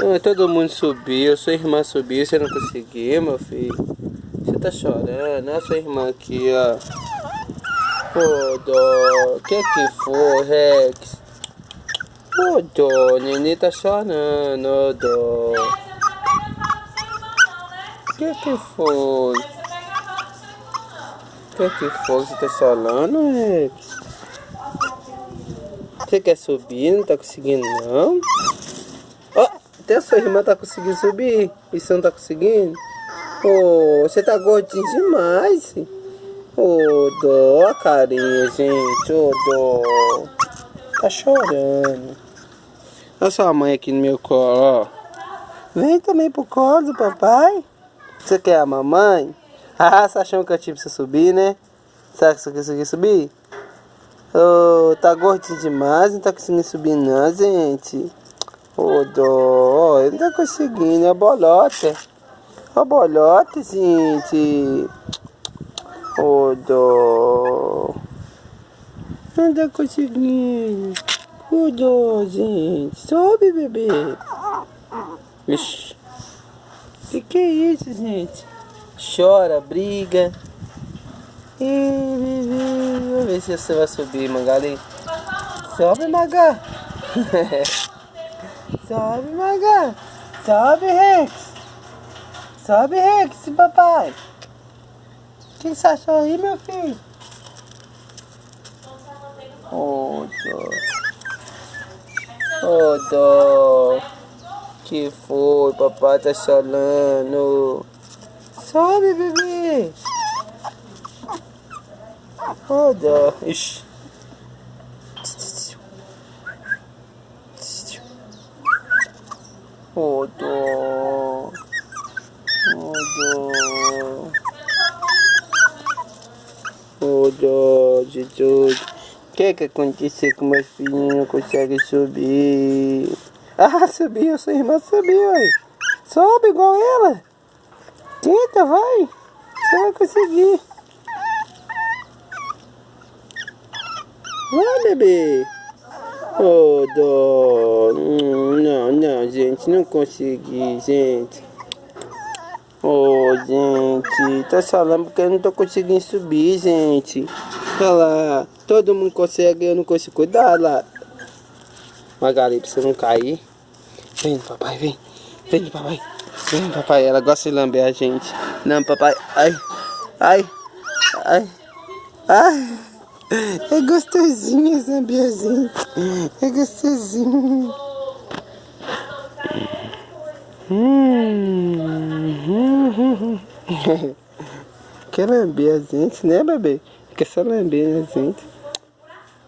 Ah, todo mundo subiu, sua irmã subiu, você não conseguiu, meu filho. Você tá chorando, olha sua irmã aqui, ó. Ô, dó, que que foi, Rex? Ô, dó, neném tá chorando, ô, dó. Que que foi? Que que foi? Você tá chorando, Rex? Você quer subir? Não tá conseguindo, não? Até a sua irmã tá conseguindo subir. E você não tá conseguindo? Ô, oh, você tá gordinho demais. Ô, oh, dó, carinha, gente. Ô, oh, dó. Tá chorando. Olha sua mãe aqui no meu colo, ó. Vem também pro colo do papai. Você quer a mamãe? Ah, você achou que eu tive pra você subir, né? Será que você conseguiu subir? Ô, oh, tá gordinho demais, não tá conseguindo subir não, gente. Ô, dó, não tá conseguindo, é bolota. Ó, bolota, gente. Ô, dó. Não tá conseguindo. Ô, dó, gente. Sobe, bebê. Ixi. Que que é isso, gente? Chora, briga. Vamos ver se você vai subir, Magali. Sobe, Maga. Sobe, Maga. Sobe, Rex. Sobe, Rex, papai. O que você achou aí, meu filho? Oh, dó. Oh, dó. Que foi, papai tá chorando. Sobe, bebê. Oh, dó. Ixi. Dó. Oh, dó, Jesus. O que que aconteceu com meu filho não consegue subir? Ah, subiu, sua irmã subiu aí. Sobe igual ela. Tenta, vai. Você vai conseguir. Vai, bebê. Oh, dó. Não, não, gente. Não consegui, gente. Oh, gente. Tá falando porque eu não tô conseguindo subir, gente. Olha lá. Todo mundo consegue, eu não consigo. Cuidado lá. Magali, pra você não cair. Vem, papai, vem. Vem, papai. Vem, papai. Ela gosta de lamber a gente. Não, papai. Ai. Ai. Ai. Ai. É gostosinho ambiazinha. É gostosinho. Hum. Quer lamber a gente, né, bebê? Quer só lamber a gente.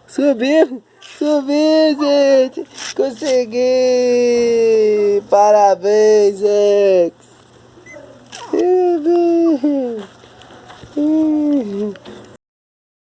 Subiu! Subiu, gente! Consegui! Parabéns, Ex! Subiu!